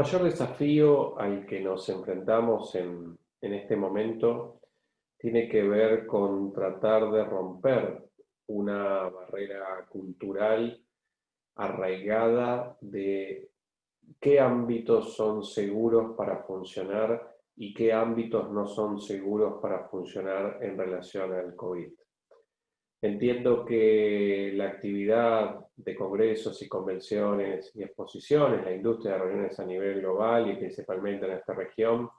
El mayor desafío al que nos enfrentamos en, este momento tiene que ver con tratar de romper una barrera cultural arraigada de qué ámbitos son seguros para funcionar y qué ámbitos no son seguros para funcionar en relación al COVID. Entiendo que la actividad de congresos y convenciones y exposiciones, la industria de reuniones a nivel global y principalmente en esta región,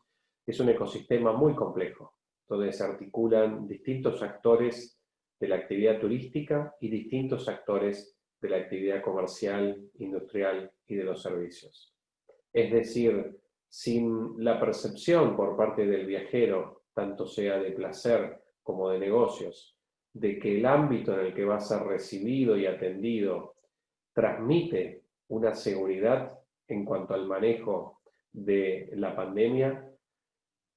es un ecosistema muy complejo, donde se articulan distintos actores de la actividad turística y distintos actores de la actividad comercial, industrial y de los servicios. Es decir, sin la percepción por parte del viajero, tanto sea de placer como de negocios, de que el ámbito en el que va a ser recibido y atendido transmite una seguridad en cuanto al manejo de la pandemia,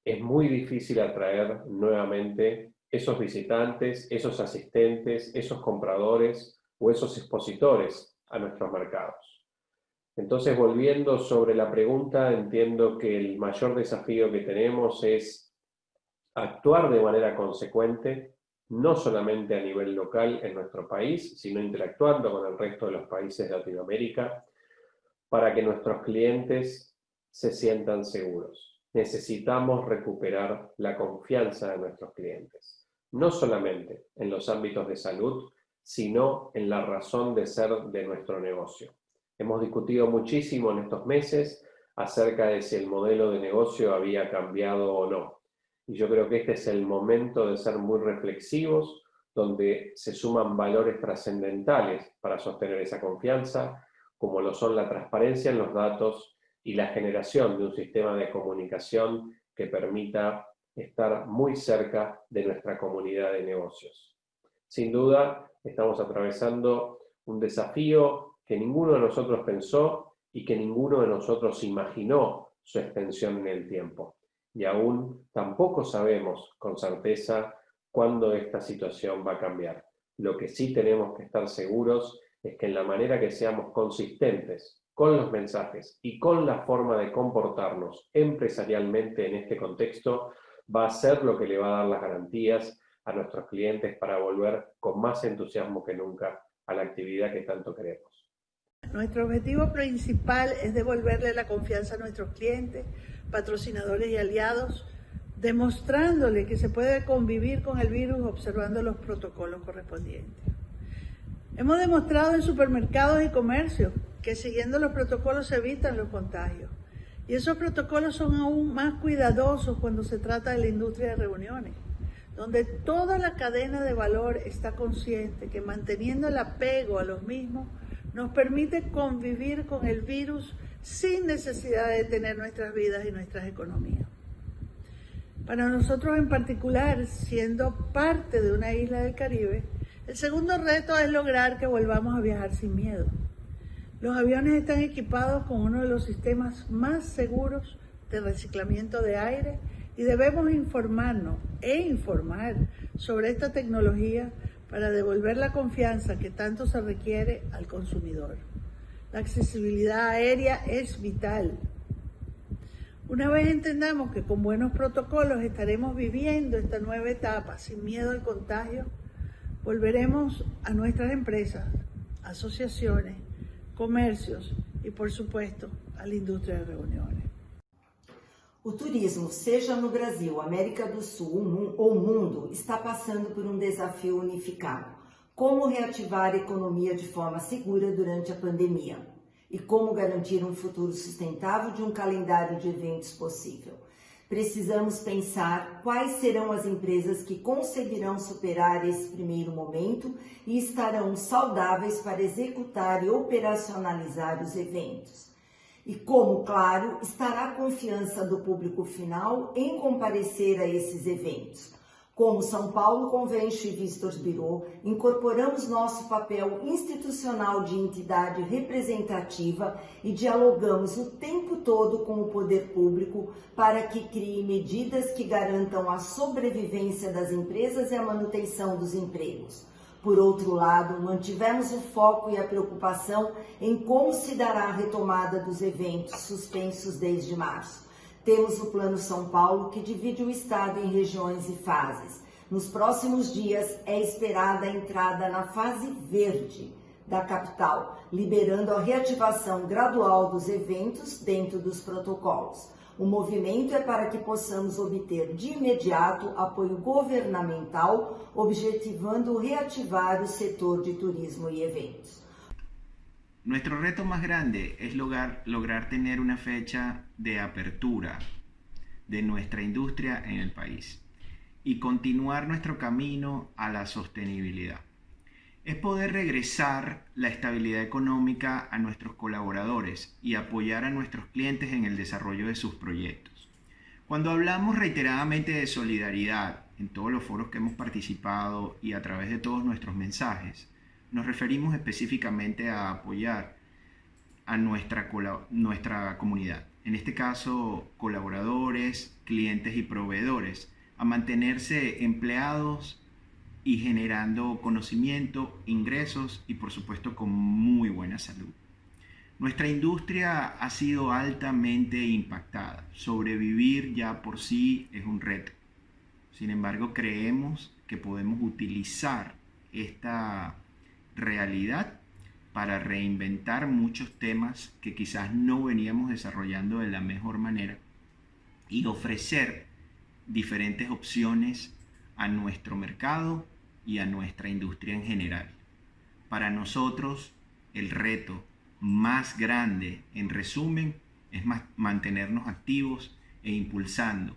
es muy difícil atraer nuevamente esos visitantes, esos asistentes, esos compradores o esos expositores a nuestros mercados. Entonces, volviendo sobre la pregunta, entiendo que el mayor desafío que tenemos es actuar de manera consecuente, no solamente a nivel local en nuestro país, sino interactuando con el resto de los países de Latinoamérica, para que nuestros clientes se sientan seguros necesitamos recuperar la confianza de nuestros clientes, no solamente en los ámbitos de salud, sino en la razón de ser de nuestro negocio. Hemos discutido muchísimo en estos meses acerca de si el modelo de negocio había cambiado o no. Y yo creo que este es el momento de ser muy reflexivos, donde se suman valores trascendentales para sostener esa confianza, como lo son la transparencia en los datos y la generación de un sistema de comunicación que permita estar muy cerca de nuestra comunidad de negocios. Sin duda, estamos atravesando un desafío que ninguno de nosotros pensó y que ninguno de nosotros imaginó su extensión en el tiempo. Y aún tampoco sabemos con certeza cuándo esta situación va a cambiar. Lo que sí tenemos que estar seguros es que en la manera que seamos consistentes con los mensajes y con la forma de comportarnos empresarialmente en este contexto, va a ser lo que le va a dar las garantías a nuestros clientes para volver con más entusiasmo que nunca a la actividad que tanto queremos. Nuestro objetivo principal es devolverle la confianza a nuestros clientes, patrocinadores y aliados, demostrándole que se puede convivir con el virus observando los protocolos correspondientes. Hemos demostrado en supermercados y comercios que siguiendo los protocolos se evitan los contagios. Y esos protocolos son aún más cuidadosos cuando se trata de la industria de reuniones, donde toda la cadena de valor está consciente que manteniendo el apego a los mismos nos permite convivir con el virus sin necesidad de tener nuestras vidas y nuestras economías. Para nosotros en particular, siendo parte de una isla del Caribe, el segundo reto es lograr que volvamos a viajar sin miedo. Los aviones están equipados con uno de los sistemas más seguros de reciclamiento de aire y debemos informarnos e informar sobre esta tecnología para devolver la confianza que tanto se requiere al consumidor. La accesibilidad aérea es vital. Una vez entendamos que con buenos protocolos estaremos viviendo esta nueva etapa sin miedo al contagio, volveremos a nuestras empresas, asociaciones, comércios e, por supuesto, a indústria de reuniões. O turismo, seja no Brasil, América do Sul ou mundo, está passando por um desafio unificado. Como reativar a economia de forma segura durante a pandemia? E como garantir um futuro sustentável de um calendário de eventos possível? precisamos pensar quais serão as empresas que conseguirão superar esse primeiro momento e estarão saudáveis para executar e operacionalizar os eventos. E como, claro, estará a confiança do público final em comparecer a esses eventos. Como São Paulo Convention e Visitors Bureau, incorporamos nosso papel institucional de entidade representativa e dialogamos o tempo todo com o poder público para que crie medidas que garantam a sobrevivência das empresas e a manutenção dos empregos. Por outro lado, mantivemos o foco e a preocupação em como se dará a retomada dos eventos suspensos desde março. Temos o Plano São Paulo, que divide o estado em regiões e fases. Nos próximos dias é esperada a entrada na fase verde da capital, liberando a reativação gradual dos eventos dentro dos protocolos. O movimento é para que possamos obter de imediato apoio governamental, objetivando reativar o sector de turismo y eventos. Nuestro reto más grande es lograr, lograr tener fecha de apertura de nuestra industria en el país y continuar nuestro camino a la sostenibilidad es poder regresar la estabilidad económica a nuestros colaboradores y apoyar a nuestros clientes en el desarrollo de sus proyectos. Cuando hablamos reiteradamente de solidaridad en todos los foros que hemos participado y a través de todos nuestros mensajes, nos referimos específicamente a apoyar a nuestra, nuestra comunidad, en este caso colaboradores, clientes y proveedores, a mantenerse empleados y generando conocimiento, ingresos y por supuesto con muy buena salud. Nuestra industria ha sido altamente impactada. Sobrevivir ya por sí es un reto. Sin embargo, creemos que podemos utilizar esta realidad para reinventar muchos temas que quizás no veníamos desarrollando de la mejor manera y ofrecer diferentes opciones a nuestro mercado y a nuestra industria en general. Para nosotros, el reto más grande, en resumen, es mantenernos activos e impulsando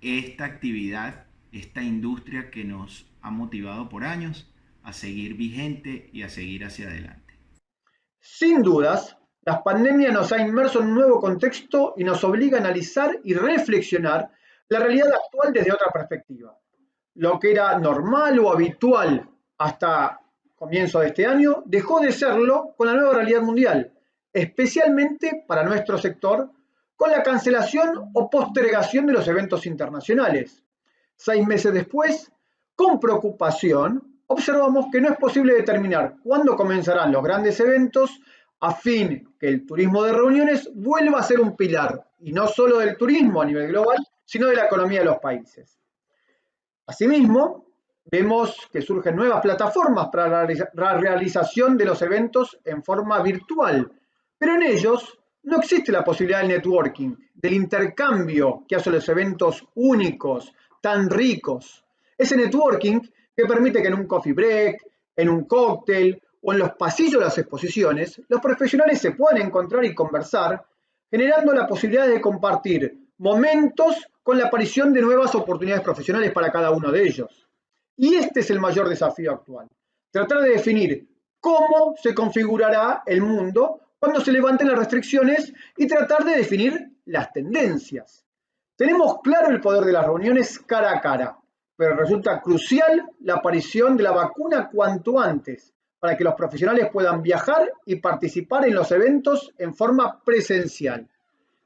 esta actividad, esta industria que nos ha motivado por años a seguir vigente y a seguir hacia adelante. Sin dudas, la pandemia nos ha inmerso en un nuevo contexto y nos obliga a analizar y reflexionar la realidad actual desde otra perspectiva lo que era normal o habitual hasta comienzo de este año, dejó de serlo con la nueva realidad mundial, especialmente para nuestro sector, con la cancelación o postergación de los eventos internacionales. Seis meses después, con preocupación, observamos que no es posible determinar cuándo comenzarán los grandes eventos a fin que el turismo de reuniones vuelva a ser un pilar, y no solo del turismo a nivel global, sino de la economía de los países. Asimismo, vemos que surgen nuevas plataformas para la realización de los eventos en forma virtual, pero en ellos no existe la posibilidad del networking, del intercambio que hace los eventos únicos, tan ricos. Ese networking que permite que en un coffee break, en un cóctel o en los pasillos de las exposiciones, los profesionales se puedan encontrar y conversar, generando la posibilidad de compartir momentos con la aparición de nuevas oportunidades profesionales para cada uno de ellos. Y este es el mayor desafío actual, tratar de definir cómo se configurará el mundo cuando se levanten las restricciones y tratar de definir las tendencias. Tenemos claro el poder de las reuniones cara a cara, pero resulta crucial la aparición de la vacuna cuanto antes para que los profesionales puedan viajar y participar en los eventos en forma presencial.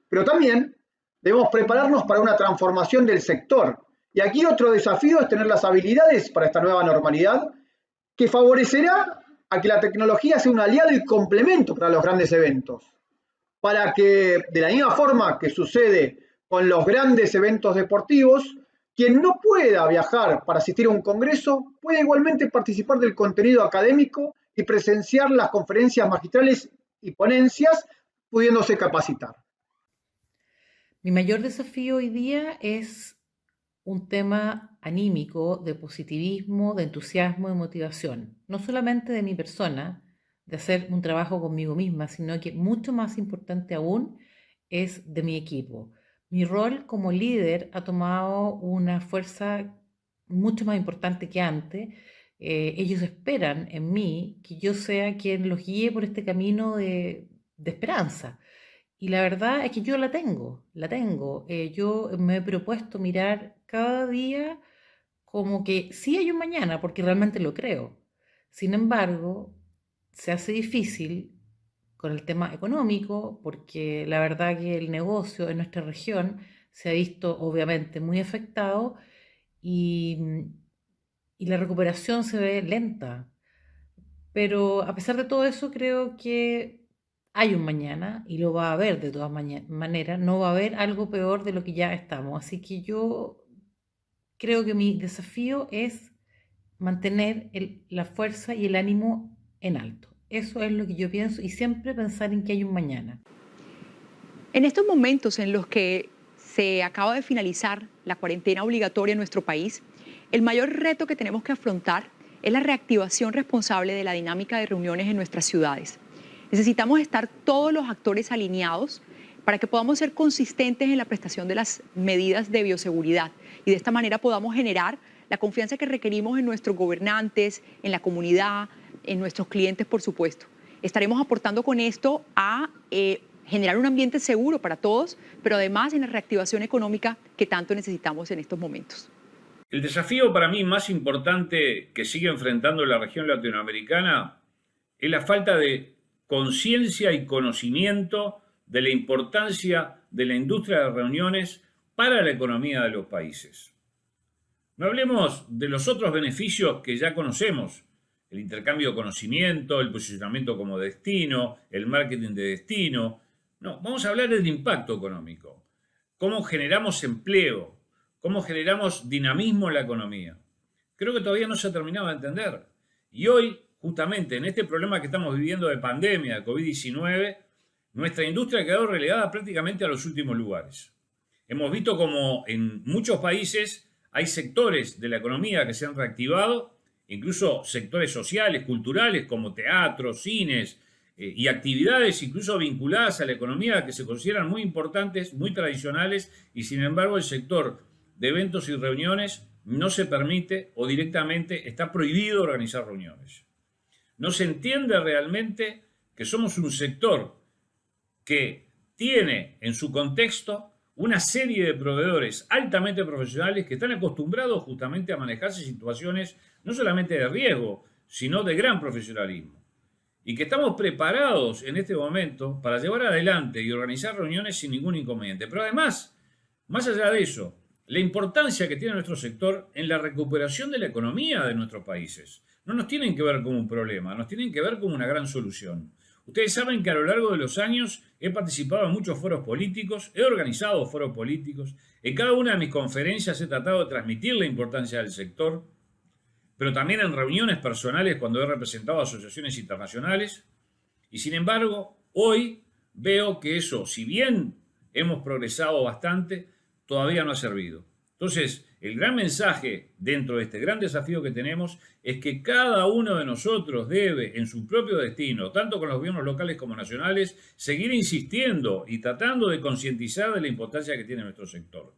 Pero también Debemos prepararnos para una transformación del sector. Y aquí otro desafío es tener las habilidades para esta nueva normalidad que favorecerá a que la tecnología sea un aliado y complemento para los grandes eventos. Para que, de la misma forma que sucede con los grandes eventos deportivos, quien no pueda viajar para asistir a un congreso puede igualmente participar del contenido académico y presenciar las conferencias magistrales y ponencias, pudiéndose capacitar. Mi mayor desafío hoy día es un tema anímico de positivismo, de entusiasmo, de motivación. No solamente de mi persona, de hacer un trabajo conmigo misma, sino que mucho más importante aún es de mi equipo. Mi rol como líder ha tomado una fuerza mucho más importante que antes. Eh, ellos esperan en mí que yo sea quien los guíe por este camino de, esperanza. Y la verdad es que yo la tengo, la tengo. Eh, yo me he propuesto mirar cada día como que sí hay un mañana, porque realmente lo creo. Sin embargo, se hace difícil con el tema económico, porque la verdad que el negocio en nuestra región se ha visto obviamente muy afectado y, la recuperación se ve lenta. Pero a pesar de todo eso, creo que hay un mañana y lo va a haber de todas maneras. No va a haber algo peor de lo que ya estamos. Así que yo creo que mi desafío es mantener la fuerza y el ánimo en alto. Eso es lo que yo pienso y siempre pensar en que hay un mañana. En estos momentos en los que se acaba de finalizar la cuarentena obligatoria en nuestro país, el mayor reto que tenemos que afrontar es la reactivación responsable de la dinámica de reuniones en nuestras ciudades. Necesitamos estar todos los actores alineados para que podamos ser consistentes en la prestación de las medidas de bioseguridad y de esta manera podamos generar la confianza que requerimos en nuestros gobernantes, en la comunidad, en nuestros clientes, por supuesto. Estaremos aportando con esto a eh, generar un ambiente seguro para todos, pero además en la reactivación económica que tanto necesitamos en estos momentos. El desafío para mí más importante que sigue enfrentando la región latinoamericana es la falta de conciencia y conocimiento de la importancia de la industria de reuniones para la economía de los países. No hablemos de los otros beneficios que ya conocemos, el intercambio de conocimiento, el posicionamiento como destino, el marketing de destino. No, vamos a hablar del impacto económico, cómo generamos empleo, cómo generamos dinamismo en la economía. Creo que todavía no se ha terminado de entender. Y hoy, justamente en este problema que estamos viviendo de pandemia, de COVID-19, nuestra industria ha quedado relegada prácticamente a los últimos lugares. Hemos visto como en muchos países hay sectores de la economía que se han reactivado, incluso sectores sociales, culturales, como teatros, cines eh, y actividades incluso vinculadas a la economía que se consideran muy importantes, muy tradicionales, y sin embargo el sector de eventos y reuniones no se permite o directamente está prohibido organizar reuniones. No se entiende realmente que somos un sector que tiene en su contexto una serie de proveedores altamente profesionales que están acostumbrados justamente a manejarse situaciones no solamente de riesgo, sino de gran profesionalismo. Y que estamos preparados en este momento para llevar adelante y organizar reuniones sin ningún inconveniente. Pero además, más allá de eso, la importancia que tiene nuestro sector en la recuperación de la economía de nuestros países. No nos tienen que ver como un problema, nos tienen que ver como una gran solución. Ustedes saben que a lo largo de los años he participado en muchos foros políticos, he organizado foros políticos, en cada una de mis conferencias he tratado de transmitir la importancia del sector, pero también en reuniones personales cuando he representado asociaciones internacionales. Y sin embargo, hoy veo que eso, si bien hemos progresado bastante, todavía no ha servido. Entonces, el gran mensaje dentro de este gran desafío que tenemos es que cada uno de nosotros debe, en su propio destino, tanto con los gobiernos locales como nacionales, seguir insistiendo y tratando de concientizar de la importancia que tiene nuestro sector.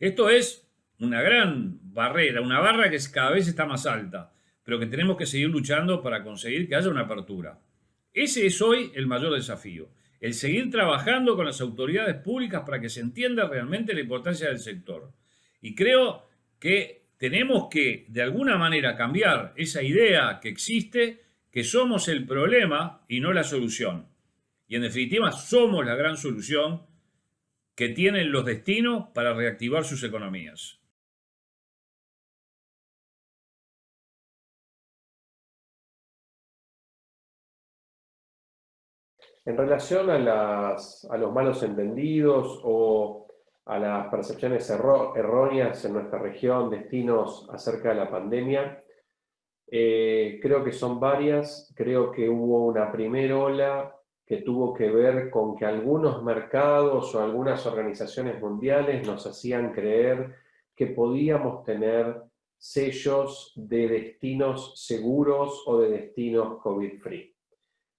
Esto es una gran barrera, una barra que cada vez está más alta, pero que tenemos que seguir luchando para conseguir que haya una apertura. Ese es hoy el mayor desafío el seguir trabajando con las autoridades públicas para que se entienda realmente la importancia del sector. Y creo que tenemos que, de alguna manera, cambiar esa idea que existe, que somos el problema y no la solución. Y en definitiva, somos la gran solución que tienen los destinos para reactivar sus economías. En relación a, los malos entendidos o a las percepciones erróneas en nuestra región, destinos acerca de la pandemia, eh, creo que son varias. Creo que hubo una primera ola que tuvo que ver con que algunos mercados o algunas organizaciones mundiales nos hacían creer que podíamos tener sellos de destinos seguros o de destinos COVID-free.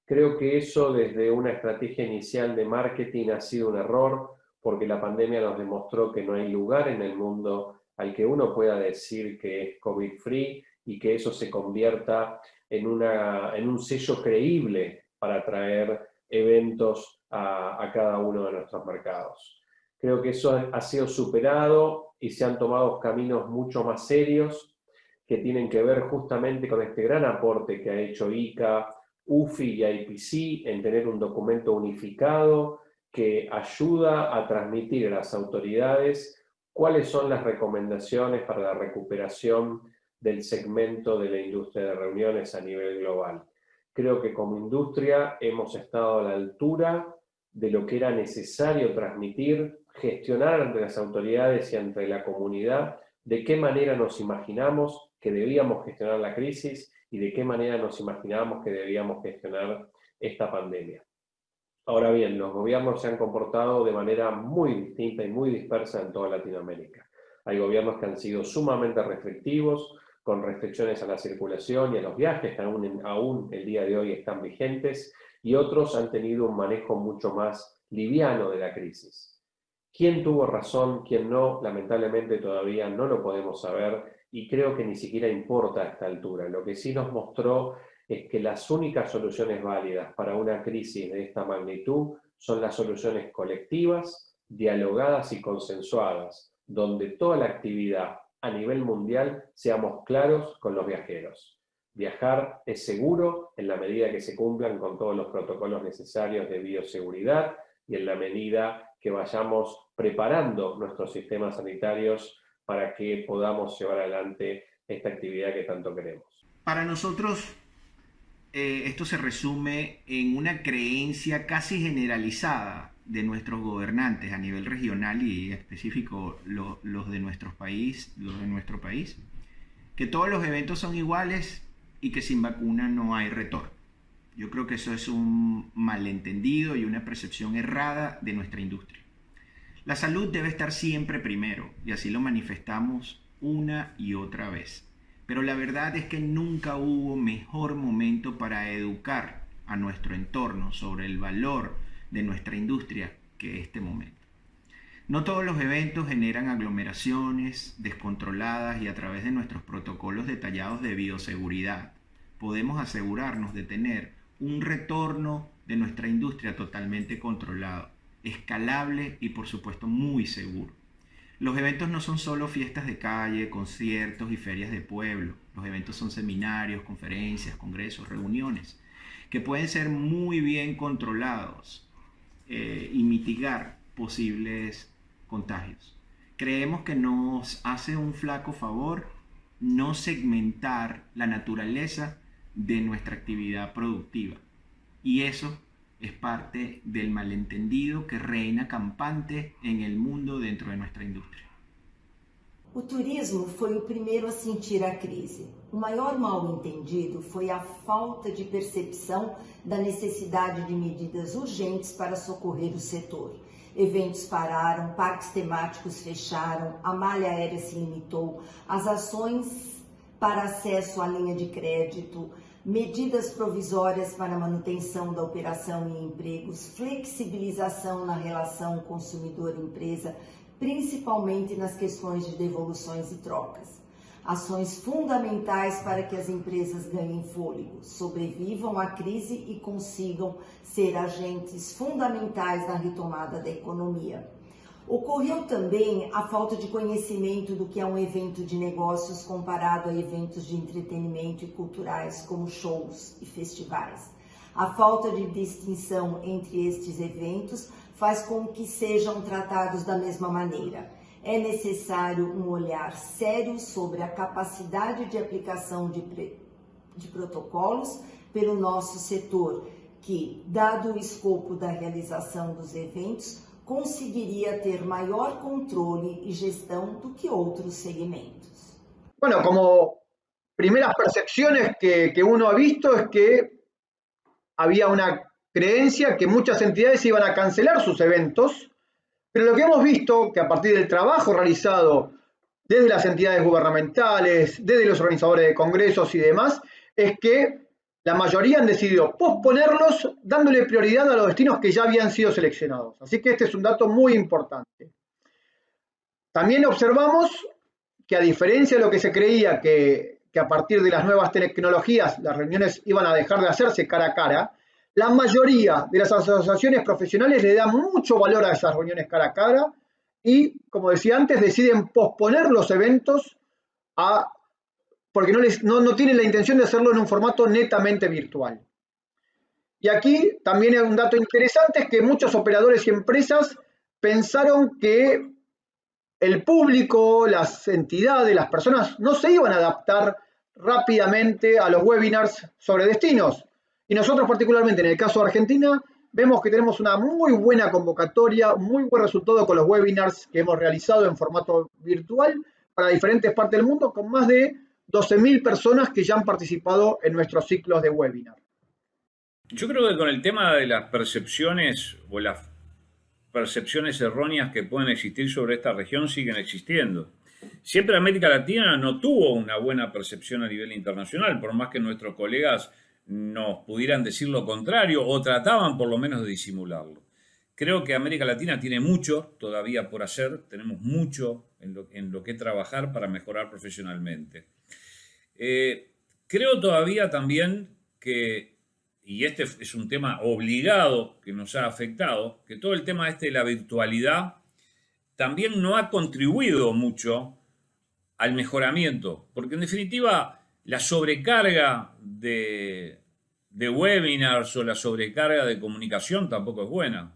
Creo que eso desde una estrategia inicial de marketing ha sido un error porque la pandemia nos demostró que no hay lugar en el mundo al que uno pueda decir que es COVID-free y que eso se convierta en, una, en un sello creíble para traer eventos a, a cada uno de nuestros mercados. Creo que eso ha sido superado y se han tomado caminos mucho más serios que tienen que ver justamente con este gran aporte que ha hecho ICA, UFI y IPC en tener un documento unificado que ayuda a transmitir a las autoridades cuáles son las recomendaciones para la recuperación del segmento de la industria de reuniones a nivel global. Creo que como industria hemos estado a la altura de lo que era necesario transmitir, gestionar ante las autoridades y ante la comunidad, de qué manera nos imaginamos que debíamos gestionar la crisis y de qué manera nos imaginábamos que debíamos gestionar esta pandemia. Ahora bien, los gobiernos se han comportado de manera muy distinta y muy dispersa en toda Latinoamérica. Hay gobiernos que han sido sumamente restrictivos, con restricciones a la circulación y a los viajes, que aún, el día de hoy están vigentes, y otros han tenido un manejo mucho más liviano de la crisis. ¿Quién tuvo razón, quién no? Lamentablemente todavía no lo podemos saber y creo que ni siquiera importa a esta altura. Lo que sí nos mostró es que las únicas soluciones válidas para una crisis de esta magnitud son las soluciones colectivas, dialogadas y consensuadas, donde toda la actividad a nivel mundial seamos claros con los viajeros. Viajar es seguro en la medida que se cumplan con todos los protocolos necesarios de bioseguridad y en la medida que vayamos preparando nuestros sistemas sanitarios para que podamos llevar adelante esta actividad que tanto queremos. Para nosotros, eh, esto se resume en una creencia casi generalizada de nuestros gobernantes a nivel regional y específico los de nuestro país, los de nuestro país, que todos los eventos son iguales y que sin vacuna no hay retorno. Yo creo que eso es un malentendido y una percepción errada de nuestra industria. La salud debe estar siempre primero y así lo manifestamos una y otra vez. Pero la verdad es que nunca hubo mejor momento para educar a nuestro entorno sobre el valor de nuestra industria que este momento. No todos los eventos generan aglomeraciones descontroladas y a través de nuestros protocolos detallados de bioseguridad podemos asegurarnos de tener un retorno de nuestra industria totalmente controlado, escalable y por supuesto muy seguro. Los eventos no son solo fiestas de calle, conciertos y ferias de pueblo. Los eventos son seminarios, conferencias, congresos, reuniones, que pueden ser muy bien controlados eh, y mitigar posibles contagios. Creemos que nos hace un flaco favor no segmentar la naturaleza de nuestra actividad productiva. Y eso es parte del malentendido que reina campante en el mundo dentro de nuestra industria. O turismo foi o primeiro a sentir a crise. O maior mal entendido foi a falta de percepção da necessidade de medidas urgentes para socorrer o setor. Eventos pararam, parques temáticos fecharam, a malha aérea se limitou, as ações para acesso à linha de crédito, medidas provisórias para manutenção da operação e empregos, flexibilização na relação consumidor-empresa, principalmente nas questões de devoluções e trocas. Ações fundamentais para que as empresas ganhem fôlego, sobrevivam à crise e consigam ser agentes fundamentais na retomada da economia. Ocorreu também a falta de conhecimento do que é um evento de negócios comparado a eventos de entretenimento e culturais, como shows e festivais. A falta de distinção entre estes eventos faz com que sejam tratados da mesma maneira. É necessário um olhar sério sobre a capacidade de aplicação de, de protocolos pelo nosso setor, que, dado o escopo da realização dos eventos, conseguiria ter maior controle e gestão do que outros segmentos. Bueno, como primeras percepciones que, que uno ha visto es que había una creencia que muchas entidades iban a cancelar sus eventos, pero lo que hemos visto, que a partir del trabajo realizado desde las entidades gubernamentales, desde los organizadores de congresos y demás, es que la mayoría han decidido posponerlos dándole prioridad a los destinos que ya habían sido seleccionados. Así que este es un dato muy importante. También observamos que a diferencia de lo que se creía que, que a partir de las nuevas tecnologías las reuniones iban a dejar de hacerse cara a cara, la mayoría de las asociaciones profesionales le dan mucho valor a esas reuniones cara a cara y, como decía antes, deciden posponer los eventos a, porque no, les, no, no tienen la intención de hacerlo en un formato netamente virtual. Y aquí también hay un dato interesante, es que muchos operadores y empresas pensaron que el público, las entidades, las personas no se iban a adaptar rápidamente a los webinars sobre destinos Y nosotros particularmente en el caso de Argentina, vemos que tenemos una muy buena convocatoria, muy buen resultado con los webinars que hemos realizado en formato virtual para diferentes partes del mundo, con más de 12.000 personas que ya han participado en nuestros ciclos de webinar. Yo creo que con el tema de las percepciones o las percepciones erróneas que pueden existir sobre esta región siguen existiendo. Siempre América Latina no tuvo una buena percepción a nivel internacional, por más que nuestros colegas nos pudieran decir lo contrario o trataban por lo menos de disimularlo. Creo que América Latina tiene mucho todavía por hacer, tenemos mucho en lo, que trabajar para mejorar profesionalmente. Eh, creo todavía también que, y este es un tema obligado que nos ha afectado, que todo el tema este de la virtualidad también no ha contribuido mucho al mejoramiento, porque en definitiva la sobrecarga de, webinars o la sobrecarga de comunicación tampoco es buena.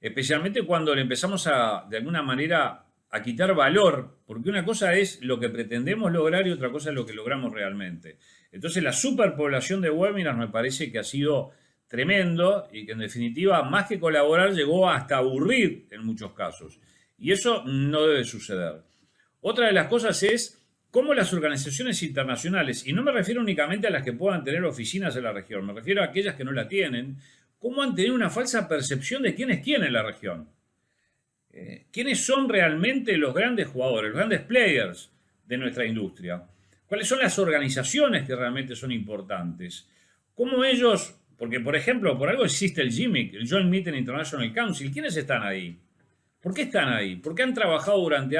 Especialmente cuando le empezamos a, de alguna manera, a quitar valor, porque una cosa es lo que pretendemos lograr y otra cosa es lo que logramos realmente. Entonces la superpoblación de webinars me parece que ha sido tremendo y que en definitiva, más que colaborar, llegó hasta aburrir en muchos casos. Y eso no debe suceder. Otra de las cosas es cómo las organizaciones internacionales, y no me refiero únicamente a las que puedan tener oficinas en la región, me refiero a aquellas que no la tienen, cómo han tenido una falsa percepción de quién es quién en la región. Eh, ¿Quiénes son realmente los grandes jugadores, los grandes players de nuestra industria? ¿Cuáles son las organizaciones que realmente son importantes? ¿Cómo ellos, porque por ejemplo, por algo existe el GIMIC, el Joint Meeting International Council, ¿quiénes están ahí? ¿Por qué están ahí? ¿Por qué han trabajado durante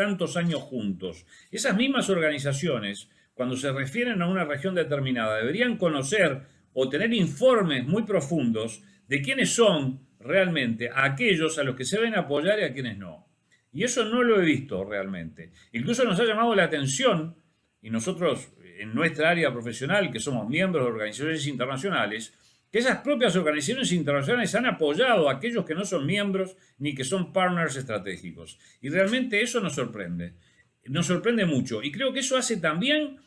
tantos años juntos. Esas mismas organizaciones, cuando se refieren a una región determinada, deberían conocer o tener informes muy profundos de quiénes son realmente aquellos a los que se deben apoyar y a quienes no. Y eso no lo he visto realmente. Incluso nos ha llamado la atención, y nosotros en nuestra área profesional, que somos miembros de organizaciones internacionales, que esas propias organizaciones internacionales han apoyado a aquellos que no son miembros ni que son partners estratégicos. Y realmente eso nos sorprende. Nos sorprende mucho. Y creo que eso hace también,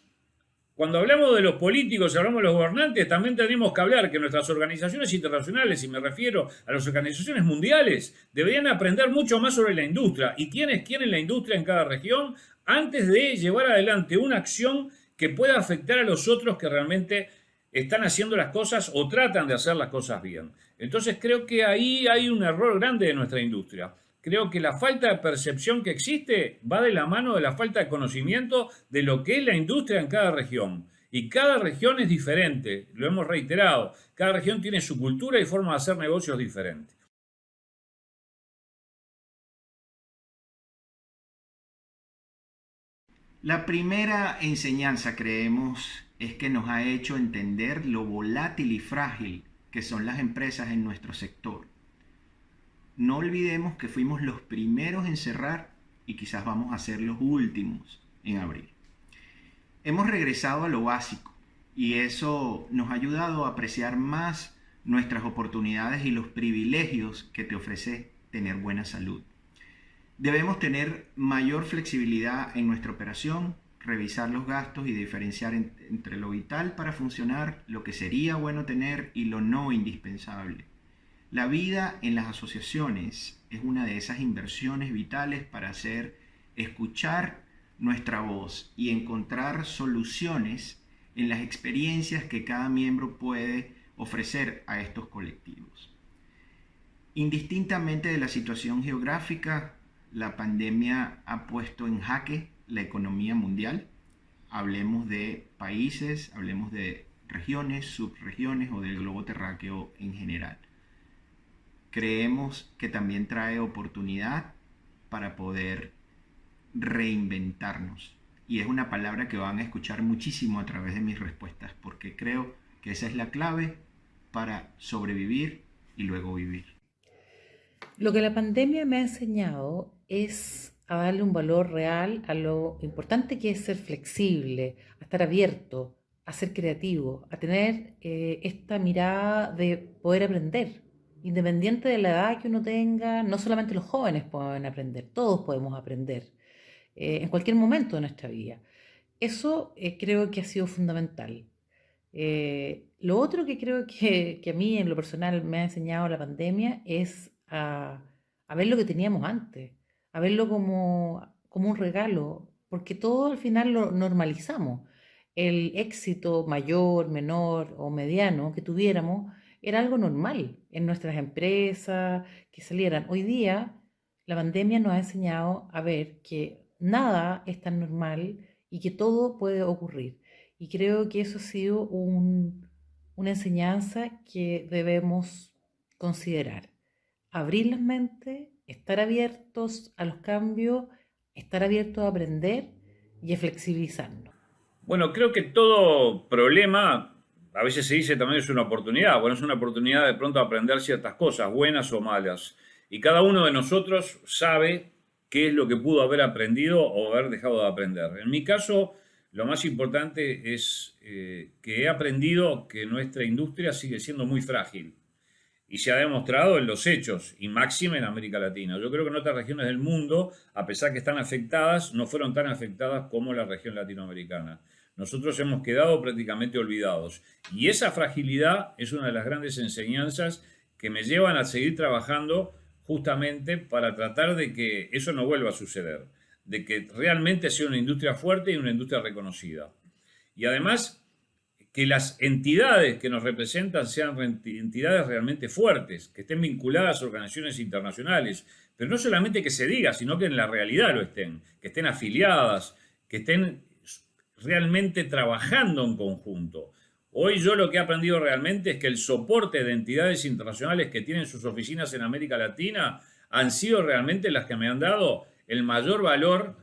cuando hablamos de los políticos, hablamos de los gobernantes, también tenemos que hablar que nuestras organizaciones internacionales, y me refiero a las organizaciones mundiales, deberían aprender mucho más sobre la industria y quiénes quieren la industria en cada región antes de llevar adelante una acción que pueda afectar a los otros que realmente están haciendo las cosas o tratan de hacer las cosas bien. Entonces creo que ahí hay un error grande de nuestra industria. Creo que la falta de percepción que existe va de la mano de la falta de conocimiento de lo que es la industria en cada región. Y cada región es diferente, lo hemos reiterado. Cada región tiene su cultura y forma de hacer negocios diferentes. La primera enseñanza, creemos, es que nos ha hecho entender lo volátil y frágil que son las empresas en nuestro sector. No olvidemos que fuimos los primeros en cerrar y quizás vamos a ser los últimos en abrir. Hemos regresado a lo básico y eso nos ha ayudado a apreciar más nuestras oportunidades y los privilegios que te ofrece tener buena salud. Debemos tener mayor flexibilidad en nuestra operación revisar los gastos y diferenciar entre lo vital para funcionar, lo que sería bueno tener y lo no indispensable. La vida en las asociaciones es una de esas inversiones vitales para hacer escuchar nuestra voz y encontrar soluciones en las experiencias que cada miembro puede ofrecer a estos colectivos. Indistintamente de la situación geográfica, la pandemia ha puesto en jaque la economía mundial, hablemos de países, hablemos de regiones, subregiones o del globo terráqueo en general. Creemos que también trae oportunidad para poder reinventarnos. Y es una palabra que van a escuchar muchísimo a través de mis respuestas, porque creo que esa es la clave para sobrevivir y luego vivir. Lo que la pandemia me ha enseñado es a darle un valor real a lo importante que es ser flexible, a estar abierto, a ser creativo, a tener eh, esta mirada de poder aprender, independiente de la edad que uno tenga, no solamente los jóvenes pueden aprender, todos podemos aprender eh, en cualquier momento de nuestra vida. Eso eh, creo que ha sido fundamental. Eh, lo otro que creo que, a mí en lo personal me ha enseñado la pandemia es a, ver lo que teníamos antes, a verlo como, como un regalo, porque todo al final lo normalizamos. El éxito mayor, menor o mediano que tuviéramos era algo normal en nuestras empresas, que salieran. Hoy día la pandemia nos ha enseñado a ver que nada es tan normal y que todo puede ocurrir. Y creo que eso ha sido una enseñanza que debemos considerar. Abrir la mente, estar abiertos a los cambios, estar abiertos a aprender y a flexibilizarnos. Bueno, creo que todo problema a veces se dice también es una oportunidad. Bueno, es una oportunidad de pronto aprender ciertas cosas, buenas o malas. Y cada uno de nosotros sabe qué es lo que pudo haber aprendido o haber dejado de aprender. En mi caso, lo más importante es eh, que he aprendido que nuestra industria sigue siendo muy frágil. Y se ha demostrado en los hechos, y máxima en América Latina. Yo creo que en otras regiones del mundo, a pesar que están afectadas, no fueron tan afectadas como la región latinoamericana nosotros hemos quedado prácticamente olvidados. Y esa fragilidad es una de las grandes enseñanzas que me llevan a seguir trabajando justamente para tratar de que eso no vuelva a suceder, de que realmente sea una industria fuerte y una industria reconocida. Y además, que las entidades que nos representan sean entidades realmente fuertes, que estén vinculadas a organizaciones internacionales, pero no solamente que se diga, sino que en la realidad lo estén, que estén afiliadas, que estén realmente trabajando en conjunto. Hoy yo lo que he aprendido realmente es que el soporte de entidades internacionales que tienen sus oficinas en América Latina han sido realmente las que me han dado el mayor valor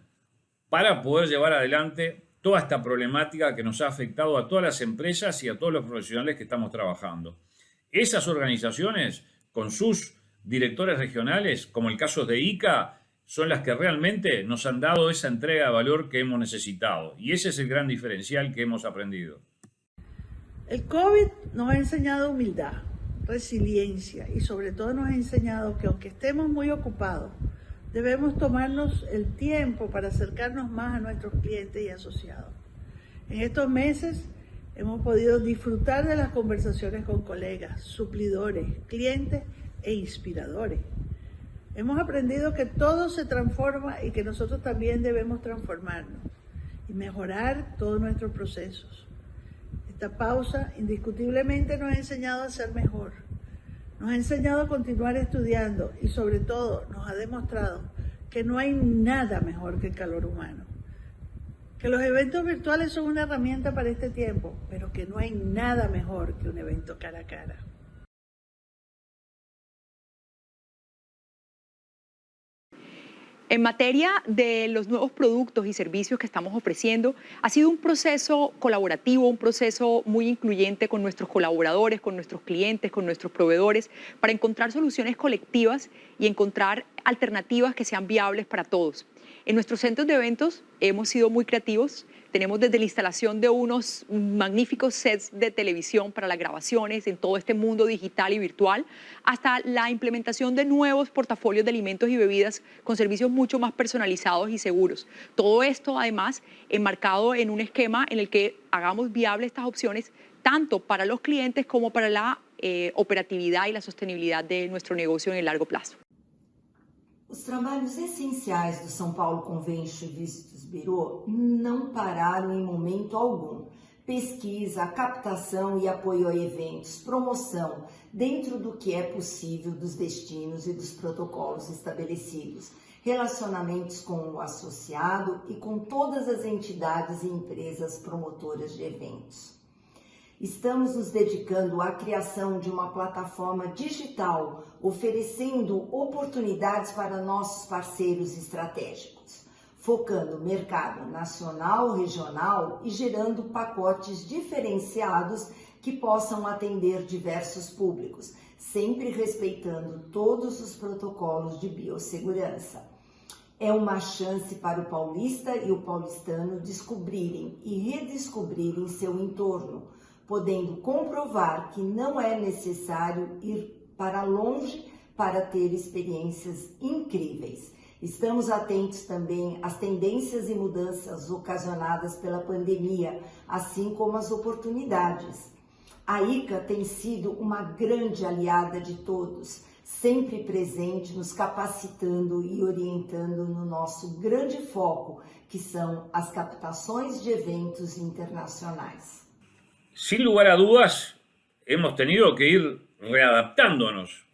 para poder llevar adelante toda esta problemática que nos ha afectado a todas las empresas y a todos los profesionales que estamos trabajando. Esas organizaciones, con sus directores regionales, como el caso de ICA, son las que realmente nos han dado esa entrega de valor que hemos necesitado. Y ese es el gran diferencial que hemos aprendido. El COVID nos ha enseñado humildad, resiliencia y sobre todo nos ha enseñado que aunque estemos muy ocupados, debemos tomarnos el tiempo para acercarnos más a nuestros clientes y asociados. En estos meses hemos podido disfrutar de las conversaciones con colegas, suplidores, clientes e inspiradores Hemos aprendido que todo se transforma y que nosotros también debemos transformarnos y mejorar todos nuestros procesos. Esta pausa indiscutiblemente nos ha enseñado a ser mejor, nos ha enseñado a continuar estudiando y sobre todo nos ha demostrado que no hay nada mejor que el calor humano. Que los eventos virtuales son una herramienta para este tiempo, pero que no hay nada mejor que un evento cara a cara. En materia de los nuevos productos y servicios que estamos ofreciendo, ha sido un proceso colaborativo, un proceso muy incluyente con nuestros colaboradores, con nuestros clientes, con nuestros proveedores, para encontrar soluciones colectivas y encontrar alternativas que sean viables para todos. En nuestros centros de eventos hemos sido muy creativos, tenemos desde la instalación de unos magníficos sets de televisión para las grabaciones en todo este mundo digital y virtual, hasta la implementación de nuevos portafolios de alimentos y bebidas con servicios mucho más personalizados y seguros. Todo esto además enmarcado en un esquema en el que hagamos viables estas opciones tanto para los clientes como para la eh, operatividad y la sostenibilidad de nuestro negocio en el largo plazo. Os trabalhos essenciais do São Paulo Convention Vistos Bureau não pararam em momento algum. Pesquisa, captação e apoio a eventos, promoção, dentro do que é possível dos destinos e dos protocolos estabelecidos, relacionamentos com o associado e com todas as entidades e empresas promotoras de eventos. Estamos nos dedicando à criação de uma plataforma digital, oferecendo oportunidades para nossos parceiros estratégicos, focando mercado nacional, regional e gerando pacotes diferenciados que possam atender diversos públicos, sempre respeitando todos os protocolos de biossegurança. É uma chance para o paulista e o paulistano descobrirem e redescobrirem seu entorno podendo comprovar que não é necessário ir para longe para ter experiências incríveis. Estamos atentos também às tendências e mudanças ocasionadas pela pandemia, assim como às oportunidades. A ICA tem sido uma grande aliada de todos, sempre presente, nos capacitando e orientando no nosso grande foco, que são as captações de eventos internacionais. Sin lugar a dudas, hemos tenido que ir readaptándonos.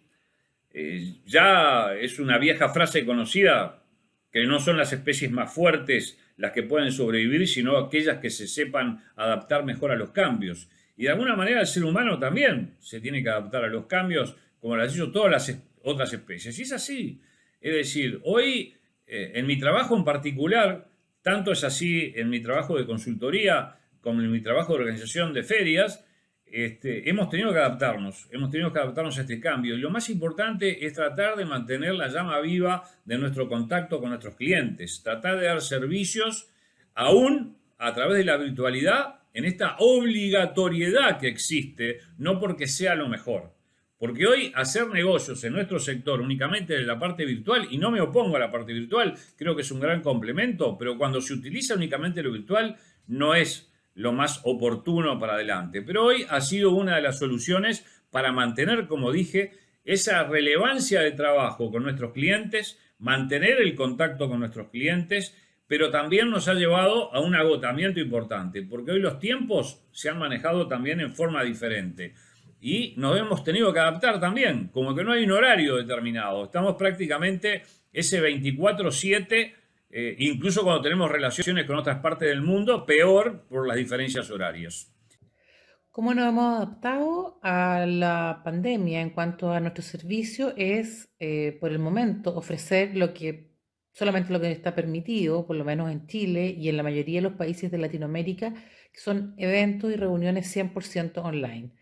Eh, ya es una vieja frase conocida que no son las especies más fuertes las que pueden sobrevivir, sino aquellas que se sepan adaptar mejor a los cambios. Y de alguna manera el ser humano también se tiene que adaptar a los cambios, como han hecho todas las otras especies. Y es así. Es decir, hoy, eh, en mi trabajo en particular, tanto es así en mi trabajo de consultoría como en mi trabajo de organización de ferias, este, hemos tenido que adaptarnos, hemos tenido que adaptarnos a este cambio. Y lo más importante es tratar de mantener la llama viva de nuestro contacto con nuestros clientes, tratar de dar servicios aún a través de la virtualidad en esta obligatoriedad que existe, no porque sea lo mejor. Porque hoy hacer negocios en nuestro sector únicamente en la parte virtual, y no me opongo a la parte virtual, creo que es un gran complemento, pero cuando se utiliza únicamente lo virtual no es lo más oportuno para adelante. Pero hoy ha sido una de las soluciones para mantener, como dije, esa relevancia de trabajo con nuestros clientes, mantener el contacto con nuestros clientes, pero también nos ha llevado a un agotamiento importante, porque hoy los tiempos se han manejado también en forma diferente. Y nos hemos tenido que adaptar también, como que no hay un horario determinado. Estamos prácticamente ese 24-7 eh, incluso cuando tenemos relaciones con otras partes del mundo, peor por las diferencias horarias. ¿Cómo nos hemos adaptado a la pandemia en cuanto a nuestro servicio? Es, eh, por el momento, ofrecer lo que solamente lo que está permitido, por lo menos en Chile y en la mayoría de los países de Latinoamérica, que son eventos y reuniones 100% online.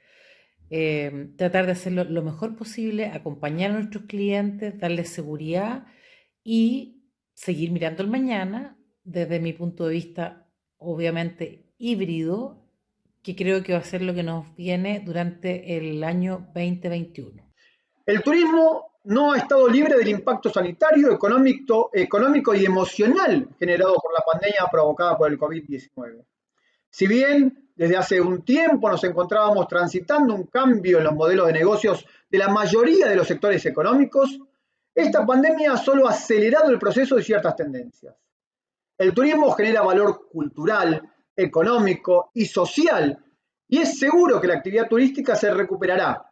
Eh, tratar de hacerlo lo mejor posible, acompañar a nuestros clientes, darles seguridad y seguir mirando el mañana desde mi punto de vista, obviamente híbrido, que creo que va a ser lo que nos viene durante el año 2021. El turismo no ha estado libre del impacto sanitario, económico, económico y emocional generado por la pandemia provocada por el COVID-19. Si bien desde hace un tiempo nos encontrábamos transitando un cambio en los modelos de negocios de la mayoría de los sectores económicos, esta pandemia ha solo acelerado el proceso de ciertas tendencias. El turismo genera valor cultural, económico y social y es seguro que la actividad turística se recuperará,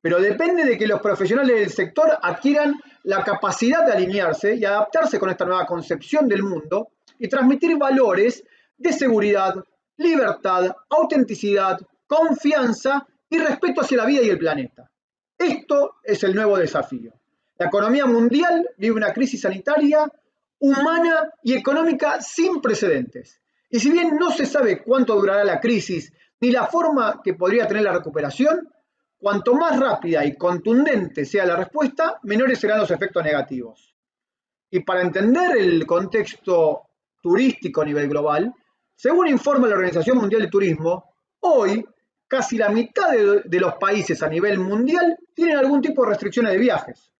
pero depende de que los profesionales del sector adquieran la capacidad de alinearse y adaptarse con esta nueva concepción del mundo y transmitir valores de seguridad, libertad, autenticidad, confianza y respeto hacia la vida y el planeta. Esto es el nuevo desafío. La economía mundial vive una crisis sanitaria, humana y económica sin precedentes. Y si bien no se sabe cuánto durará la crisis ni la forma que podría tener la recuperación, cuanto más rápida y contundente sea la respuesta, menores serán los efectos negativos. Y para entender el contexto turístico a nivel global, según informa la Organización Mundial de Turismo, hoy casi la mitad de, de los países a nivel mundial tienen algún tipo de restricciones de viajes.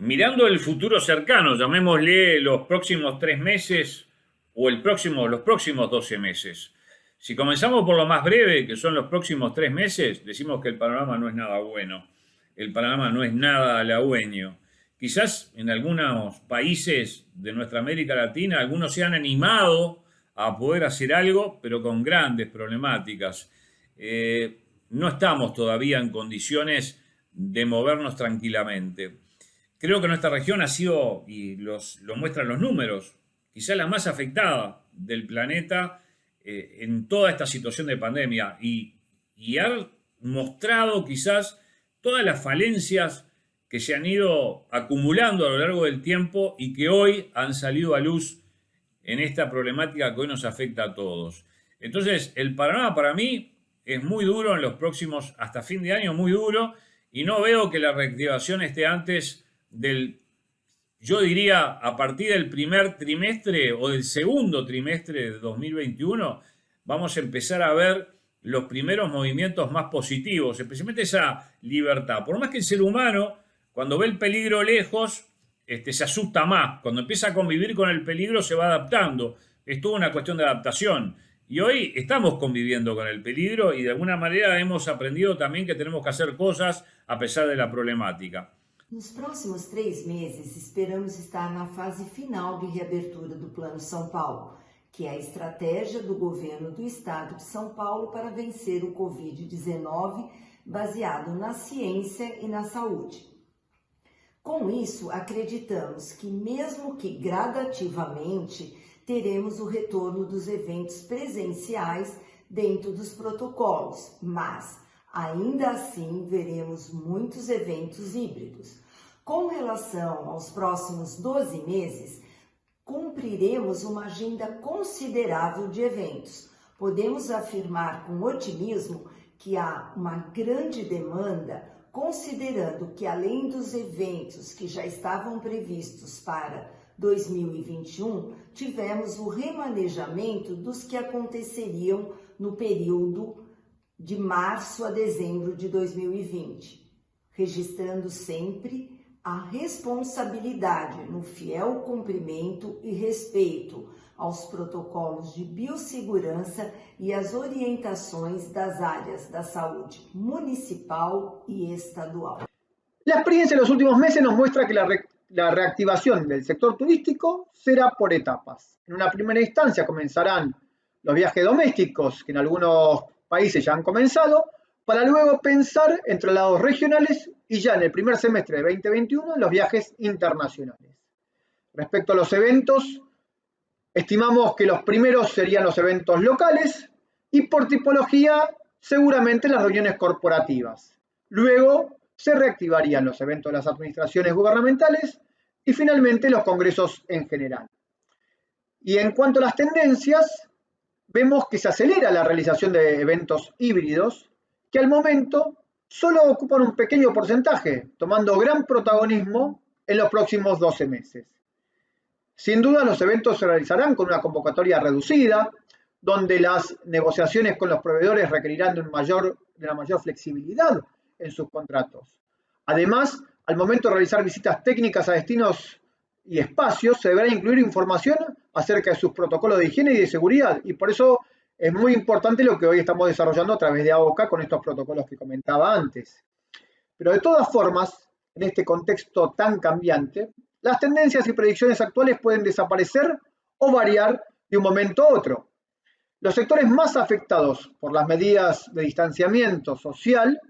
Mirando el futuro cercano, llamémosle los próximos tres meses o los próximos 12 meses. Si comenzamos por lo más breve, que son los próximos tres meses, decimos que el panorama no es nada bueno. El panorama no es nada halagüeño. Quizás en algunos países de nuestra América Latina, algunos se han animado a poder hacer algo, pero con grandes problemáticas. Eh, no estamos todavía en condiciones de movernos tranquilamente. Creo que nuestra región ha sido, y los, lo muestran los números, quizá la más afectada del planeta eh, en toda esta situación de pandemia y, y ha mostrado quizás todas las falencias que se han ido acumulando a lo largo del tiempo y que hoy han salido a luz en esta problemática que hoy nos afecta a todos. Entonces, el panorama para mí es muy duro en los próximos, hasta fin de año, muy duro, y no veo que la reactivación esté antes del, yo diría, a partir del primer trimestre o del segundo trimestre de 2021, vamos a empezar a ver los primeros movimientos más positivos, especialmente esa libertad. Por más que el ser humano, cuando ve el peligro lejos, este, se asusta más. Cuando empieza a convivir con el peligro, se va adaptando. Es toda una cuestión de adaptación. Y hoy estamos conviviendo con el peligro y de alguna manera hemos aprendido también que tenemos que hacer cosas a pesar de la problemática. Nos próximos três meses, esperamos estar na fase final de reabertura do Plano São Paulo, que é a estratégia do governo do estado de São Paulo para vencer o Covid-19, baseado na ciência e na saúde. Com isso, acreditamos que, mesmo que gradativamente, teremos o retorno dos eventos presenciais dentro dos protocolos, mas ainda assim veremos muitos eventos híbridos. Com relação aos próximos 12 meses, cumpriremos uma agenda considerável de eventos. Podemos afirmar com otimismo que há uma grande demanda, considerando que além dos eventos que já estavam previstos para 2021, tivemos o remanejamento dos que aconteceriam no período de março a dezembro de 2020, registrando sempre a responsabilidade no fiel cumprimento e respeito aos protocolos de biossegurança e as orientações das áreas da saúde municipal y estadual. La experiencia de los últimos meses nos muestra que la, re la reactivación del sector turístico será por etapas. En una primera instancia comenzarán los viajes domésticos, que en algunos países ya han comenzado, para luego pensar en traslados regionales y ya en el primer semestre de 2021 los viajes internacionales. Respecto a los eventos, estimamos que los primeros serían los eventos locales y por tipología seguramente las reuniones corporativas. Luego se reactivarían los eventos de las administraciones gubernamentales y finalmente los congresos en general. Y en cuanto a las tendencias, vemos que se acelera la realización de eventos híbridos que al momento solo ocupan un pequeño porcentaje, tomando gran protagonismo en los próximos 12 meses. Sin duda los eventos se realizarán con una convocatoria reducida, donde las negociaciones con los proveedores requerirán de, mayor, de una mayor flexibilidad en sus contratos. Además, al momento de realizar visitas técnicas a destinos y espacios, se deberá incluir información acerca de sus protocolos de higiene y de seguridad. Y por eso es muy importante lo que hoy estamos desarrollando a través de AOCA con estos protocolos que comentaba antes. Pero de todas formas, en este contexto tan cambiante, las tendencias y predicciones actuales pueden desaparecer o variar de un momento a otro. Los sectores más afectados por las medidas de distanciamiento social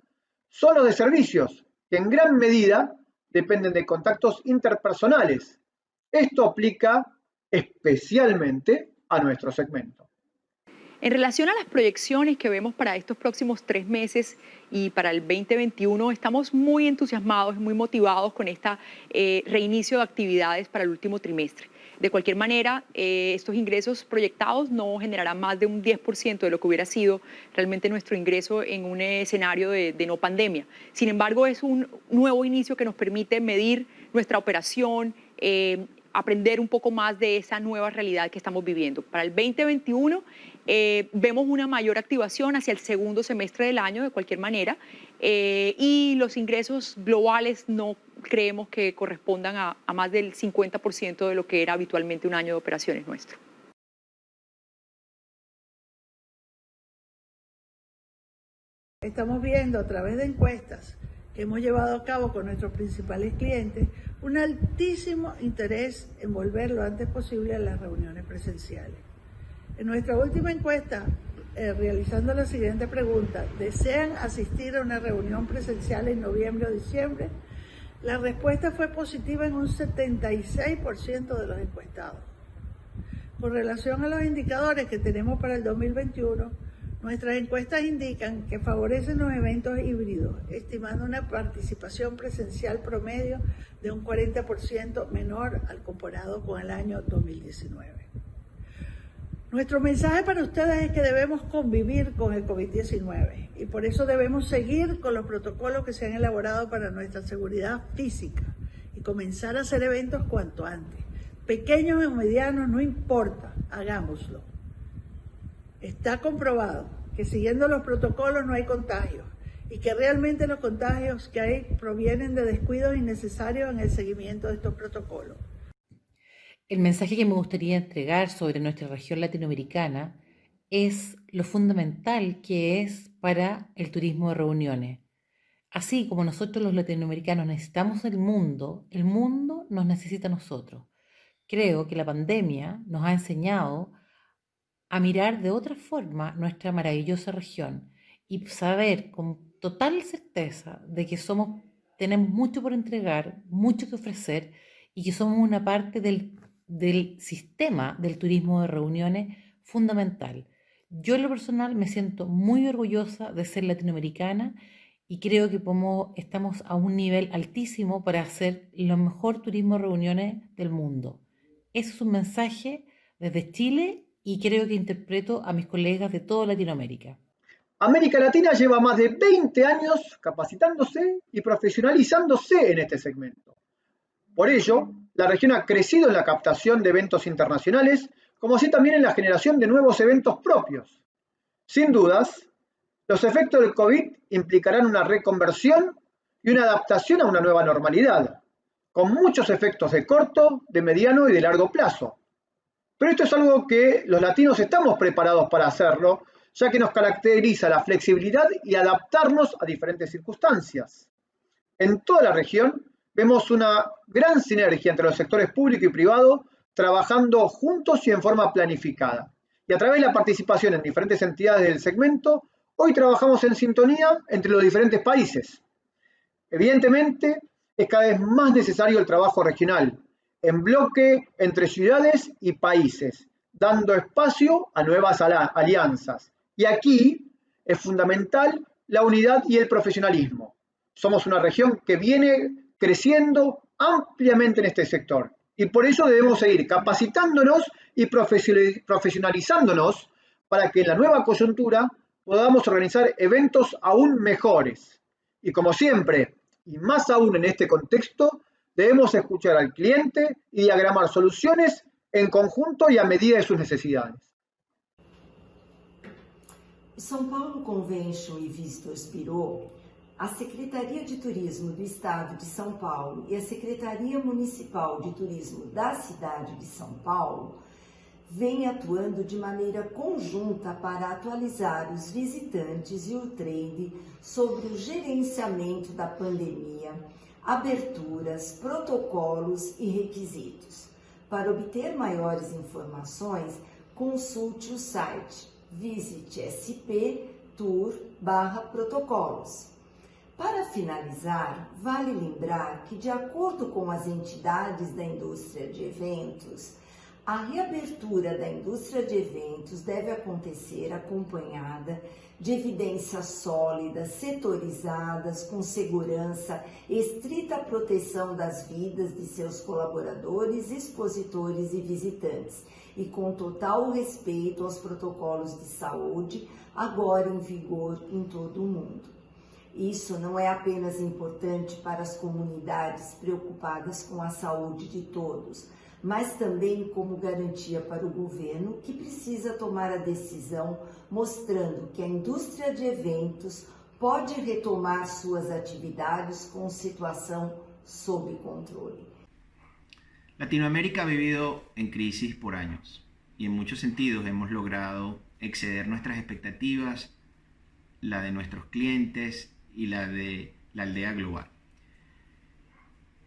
son los de servicios, que en gran medida dependen de contactos interpersonales. Esto aplica especialmente a nuestro segmento. En relación a las proyecciones que vemos para estos próximos tres meses y para el 2021, estamos muy entusiasmados muy motivados con este reinicio de actividades para el último trimestre. De cualquier manera, eh, estos ingresos proyectados no generarán más de un 10% de lo que hubiera sido realmente nuestro ingreso en un escenario de, no pandemia. Sin embargo, es un nuevo inicio que nos permite medir nuestra operación, eh, aprender un poco más de esa nueva realidad que estamos viviendo. Para el 2021 eh, vemos una mayor activación hacia el segundo semestre del año, de cualquier manera, y los ingresos globales no creemos que correspondan a, a más del 50% de lo que era habitualmente un año de operaciones nuestro. Estamos viendo a través de encuestas hemos llevado a cabo con nuestros principales clientes un altísimo interés en volver lo antes posible a las reuniones presenciales. En nuestra última encuesta, eh, realizando la siguiente pregunta, ¿desean asistir a una reunión presencial en noviembre o diciembre? La respuesta fue positiva en un 76% de los encuestados. Con relación a los indicadores que tenemos para el 2021, nuestras encuestas indican que favorecen los eventos híbridos, estimando una participación presencial promedio de un 40% menor al comparado con el año 2019. Nuestro mensaje para ustedes es que debemos convivir con el COVID-19 y por eso debemos seguir con los protocolos que se han elaborado para nuestra seguridad física y comenzar a hacer eventos cuanto antes. Pequeños o medianos, no importa, hagámoslo. Está comprobado que siguiendo los protocolos no hay contagios y que realmente los contagios que hay provienen de descuidos innecesarios en el seguimiento de estos protocolos. El mensaje que me gustaría entregar sobre nuestra región latinoamericana es lo fundamental que es para el turismo de reuniones. Así como nosotros los latinoamericanos necesitamos el mundo, el mundo nos necesita a nosotros. Creo que la pandemia nos ha enseñado a mirar de otra forma nuestra maravillosa región y saber con total certeza de que somos, tenemos mucho por entregar, mucho que ofrecer y que somos una parte del, del sistema del turismo de reuniones fundamental. Yo en lo personal me siento muy orgullosa de ser latinoamericana y creo que estamos a un nivel altísimo para hacer lo mejor turismo de reuniones del mundo. Ese es un mensaje desde Chile y creo que interpreto a mis colegas de toda Latinoamérica. América Latina lleva más de 20 años capacitándose y profesionalizándose en este segmento. Por ello, la región ha crecido en la captación de eventos internacionales, como así también en la generación de nuevos eventos propios. Sin dudas, los efectos del COVID implicarán una reconversión y una adaptación a una nueva normalidad, con muchos efectos de corto, de mediano y de largo plazo. Pero esto es algo que los latinos estamos preparados para hacerlo, ya que nos caracteriza la flexibilidad y adaptarnos a diferentes circunstancias. En toda la región vemos una gran sinergia entre los sectores público y privado trabajando juntos y en forma planificada. Y a través de la participación en diferentes entidades del segmento, hoy trabajamos en sintonía entre los diferentes países. Evidentemente, es cada vez más necesario el trabajo regional, en bloque entre ciudades y países, dando espacio a nuevas alianzas. Y aquí es fundamental la unidad y el profesionalismo. Somos una región que viene creciendo ampliamente en este sector y por eso debemos seguir capacitándonos y profesionalizándonos para que en la nueva coyuntura podamos organizar eventos aún mejores. Y como siempre, y más aún en este contexto, debemos escuchar al cliente y diagramar soluciones en conjunto y a medida de sus necesidades. São Paulo Convention e Visitors Bureau, a Secretaria de Turismo do Estado de São Paulo e a Secretaria Municipal de Turismo da cidade de São Paulo vem atuando de maneira conjunta para atualizar os visitantes e o trade sobre o gerenciamento da pandemia, aberturas, protocolos e requisitos. Para obter maiores informações, consulte o site visite protocolos. Para finalizar, vale lembrar que, de acordo com as entidades da indústria de eventos, a reabertura da indústria de eventos deve acontecer acompanhada de evidências sólidas, setorizadas, com segurança, estrita proteção das vidas de seus colaboradores, expositores e visitantes, e com total respeito aos protocolos de saúde agora em vigor em todo o mundo. Isso não é apenas importante para as comunidades preocupadas com a saúde de todos, mas também como garantia para o governo que precisa tomar a decisão mostrando que a indústria de eventos pode retomar suas atividades com situação sob controle. Latinoamérica ha vivido en crisis por años y en muchos sentidos hemos logrado exceder nuestras expectativas, la de nuestros clientes y la de la aldea global.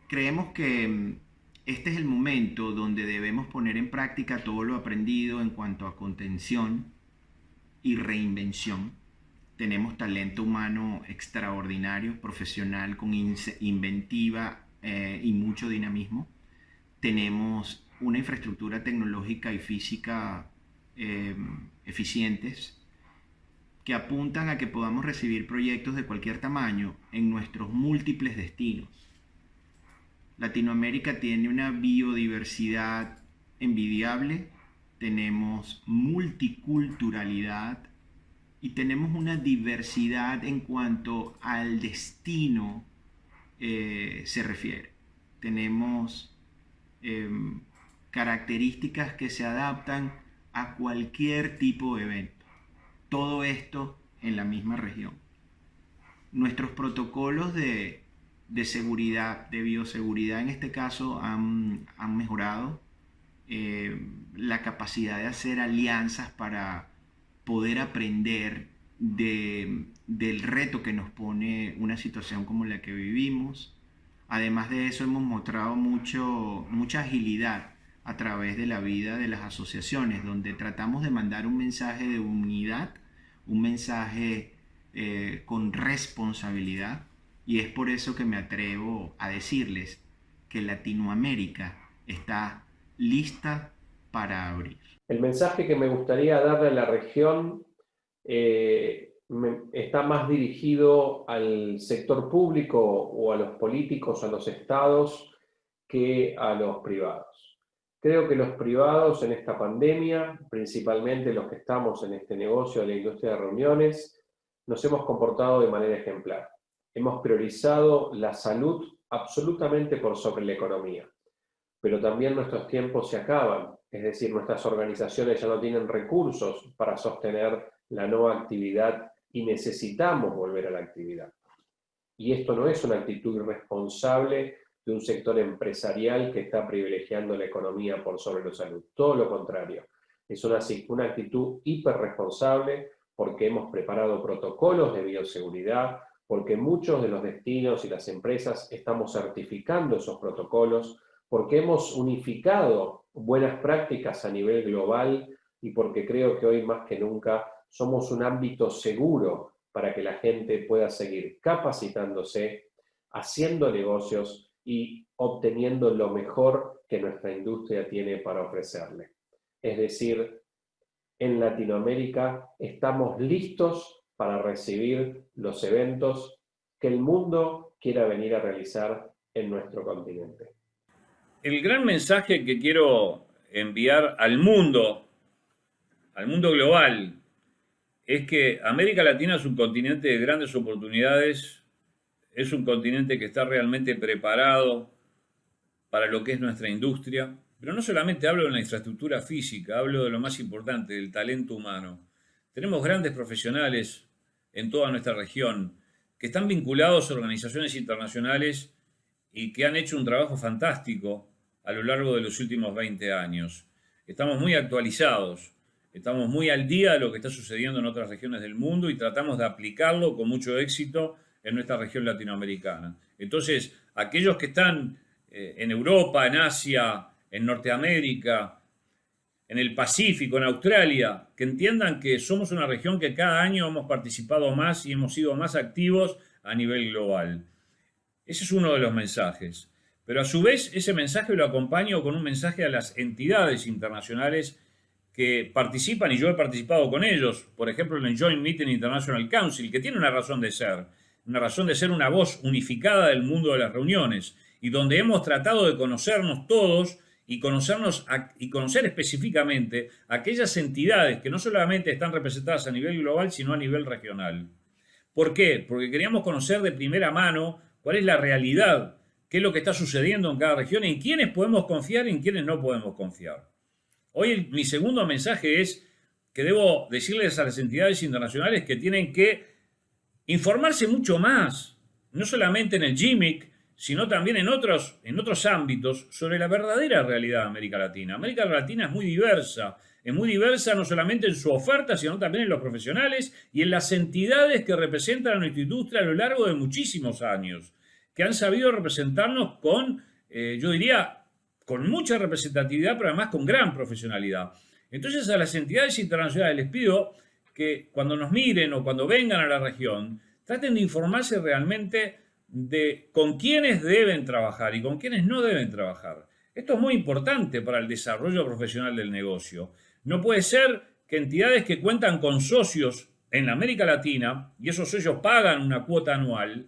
Creemos que mm, este es el momento donde debemos poner en práctica todo lo aprendido en cuanto a contención y reinvención. Tenemos talento humano extraordinario, profesional, con inventiva eh, y mucho dinamismo. Tenemos una infraestructura tecnológica y física eh, eficientes que apuntan a que podamos recibir proyectos de cualquier tamaño en nuestros múltiples destinos. Latinoamérica tiene una biodiversidad envidiable, tenemos multiculturalidad y tenemos una diversidad en cuanto al destino eh, se refiere. Tenemos em, características que se adaptan a cualquier tipo de evento. todo esto en la misma región. Nuestros protocolos de, seguridad, de bioseguridad en este caso, han, mejorado eh, la capacidad de hacer alianzas para poder aprender del reto que nos pone una situación como la que vivimos. Además de eso, hemos mostrado mucho, mucha agilidad a través de la vida de las asociaciones, donde tratamos de mandar un mensaje de unidad, un mensaje eh, con responsabilidad, y es por eso que me atrevo a decirles que Latinoamérica está lista para abrir. El mensaje que me gustaría darle a la región eh, está más dirigido al sector público o a los políticos, a los estados, que a los privados. Creo que los privados en esta pandemia, principalmente los que estamos en este negocio de la industria de reuniones, nos hemos comportado de manera ejemplar. Hemos priorizado la salud absolutamente por sobre la economía. Pero también nuestros tiempos se acaban, es decir, nuestras organizaciones ya no tienen recursos para sostener la nueva actividad y necesitamos volver a la actividad. Y esto no es una actitud irresponsable de un sector empresarial que está privilegiando la economía por sobre la salud. Todo lo contrario. Es una, una actitud hiperresponsable porque hemos preparado protocolos de bioseguridad, porque muchos de los destinos y las empresas estamos certificando esos protocolos, porque hemos unificado buenas prácticas a nivel global y porque creo que hoy más que nunca somos un ámbito seguro para que la gente pueda seguir capacitándose, haciendo negocios y obteniendo lo mejor que nuestra industria tiene para ofrecerle. Es decir, en Latinoamérica estamos listos para recibir los eventos que el mundo quiera venir a realizar en nuestro continente. El gran mensaje que quiero enviar al mundo, al mundo global, es que América Latina es un continente de grandes oportunidades, es un continente que está realmente preparado para lo que es nuestra industria, pero no solamente hablo de la infraestructura física, hablo de lo más importante, del talento humano. Tenemos grandes profesionales en toda nuestra región que están vinculados a organizaciones internacionales y que han hecho un trabajo fantástico a lo largo de los últimos 20 años. Estamos muy actualizados Estamos muy al día de lo que está sucediendo en otras regiones del mundo y tratamos de aplicarlo con mucho éxito en nuestra región latinoamericana. Entonces, aquellos que están eh, en Europa, en Asia, en Norteamérica, en el Pacífico, en Australia, que entiendan que somos una región que cada año hemos participado más y hemos sido más activos a nivel global. Ese es uno de los mensajes. Pero a su vez, ese mensaje lo acompaño con un mensaje a las entidades internacionales que participan, y yo he participado con ellos, por ejemplo en el Joint Meeting International Council, que tiene una razón de ser, una razón de ser una voz unificada del mundo de las reuniones, y donde hemos tratado de conocernos todos y, conocernos y conocer específicamente aquellas entidades que no solamente están representadas a nivel global, sino a nivel regional. ¿Por qué? Porque queríamos conocer de primera mano cuál es la realidad, qué es lo que está sucediendo en cada región, en quiénes podemos confiar y en quiénes no podemos confiar. Hoy mi segundo mensaje es que debo decirles a las entidades internacionales que tienen que informarse mucho más, no solamente en el GIMIC, sino también en otros, en otros ámbitos, sobre la verdadera realidad de América Latina. América Latina es muy diversa, es muy diversa no solamente en su oferta, sino también en los profesionales y en las entidades que representan a nuestra industria a lo largo de muchísimos años, que han sabido representarnos con, eh, yo diría, con mucha representatividad, pero además con gran profesionalidad. Entonces a las entidades internacionales les pido que cuando nos miren o cuando vengan a la región, traten de informarse realmente de con quiénes deben trabajar y con quiénes no deben trabajar. Esto es muy importante para el desarrollo profesional del negocio. No puede ser que entidades que cuentan con socios en América Latina, y esos socios pagan una cuota anual,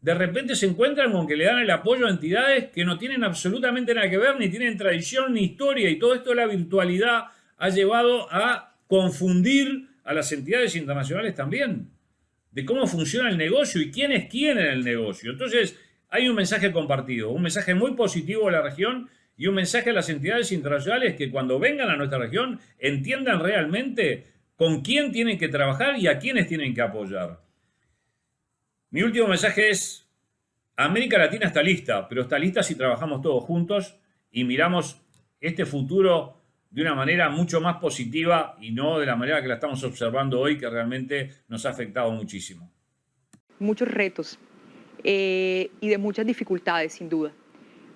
de repente se encuentran con que le dan el apoyo a entidades que no tienen absolutamente nada que ver, ni tienen tradición ni historia, y todo esto de la virtualidad ha llevado a confundir a las entidades internacionales también, de cómo funciona el negocio y quién es quién en el negocio. Entonces, hay un mensaje compartido, un mensaje muy positivo a la región y un mensaje a las entidades internacionales que cuando vengan a nuestra región entiendan realmente con quién tienen que trabajar y a quiénes tienen que apoyar. Mi último mensaje es, América Latina está lista, pero está lista si trabajamos todos juntos y miramos este futuro de una manera mucho más positiva y no de la manera que la estamos observando hoy, que realmente nos ha afectado muchísimo. Muchos retos eh, y de muchas dificultades, sin duda.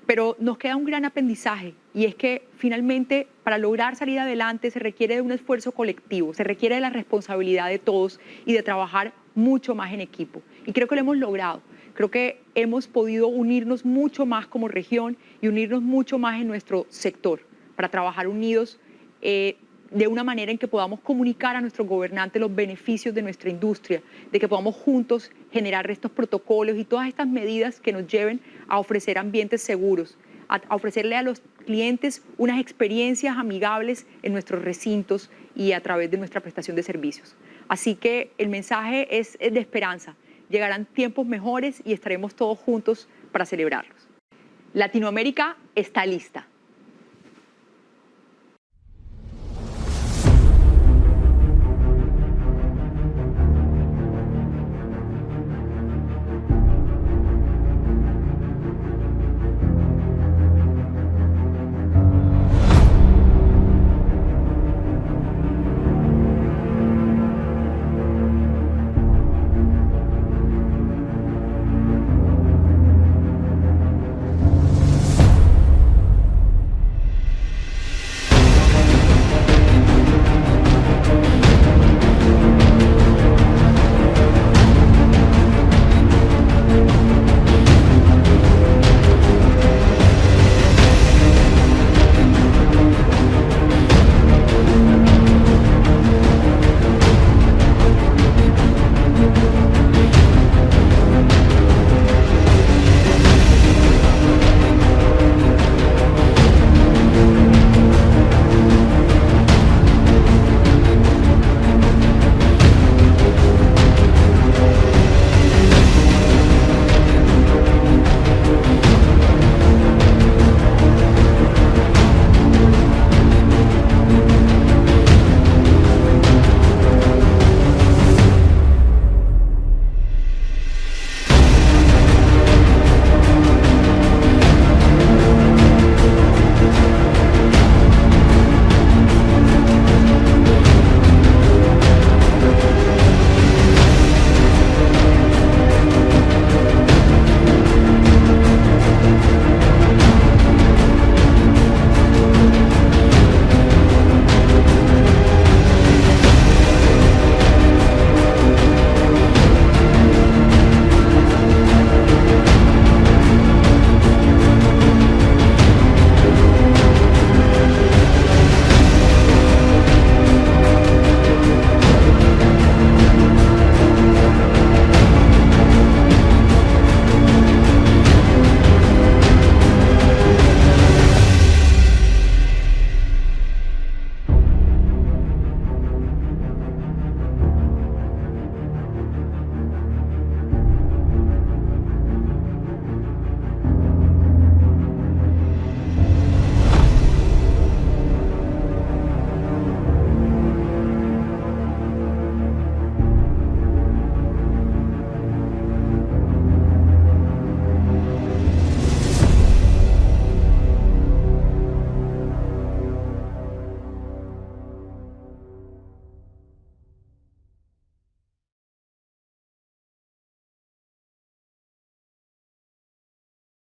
Pero nos queda un gran aprendizaje y es que finalmente para lograr salir adelante se requiere de un esfuerzo colectivo, se requiere de la responsabilidad de todos y de trabajar mucho más en equipo. Y creo que lo hemos logrado. Creo que hemos podido unirnos mucho más como región y unirnos mucho más en nuestro sector para trabajar unidos eh, de una manera en que podamos comunicar a nuestros gobernantes los beneficios de nuestra industria, de que podamos juntos generar estos protocolos y todas estas medidas que nos lleven a ofrecer ambientes seguros, a, ofrecerle a los clientes unas experiencias amigables en nuestros recintos y a través de nuestra prestación de servicios. Así que el mensaje es de esperanza. Llegarán tiempos mejores y estaremos todos juntos para celebrarlos. Latinoamérica está lista.